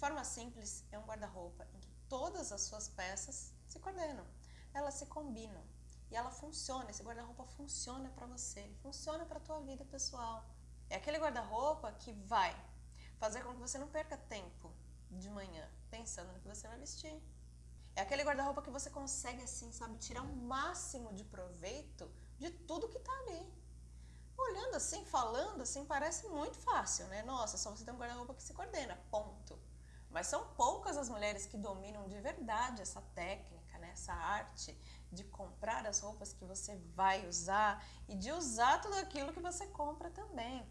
forma simples, é um guarda-roupa em que todas as suas peças se coordenam, elas se combinam e ela funciona, esse guarda-roupa funciona para você, funciona para a tua vida pessoal. É aquele guarda-roupa que vai fazer com que você não perca tempo de manhã pensando no que você vai vestir. É aquele guarda-roupa que você consegue, assim, sabe, tirar o máximo de proveito de tudo que tá ali. Olhando assim, falando assim, parece muito fácil, né? Nossa, só você tem um guarda-roupa que se coordena, ponto. Mas são poucas as mulheres que dominam de verdade essa técnica, né? essa arte de comprar as roupas que você vai usar e de usar tudo aquilo que você compra também.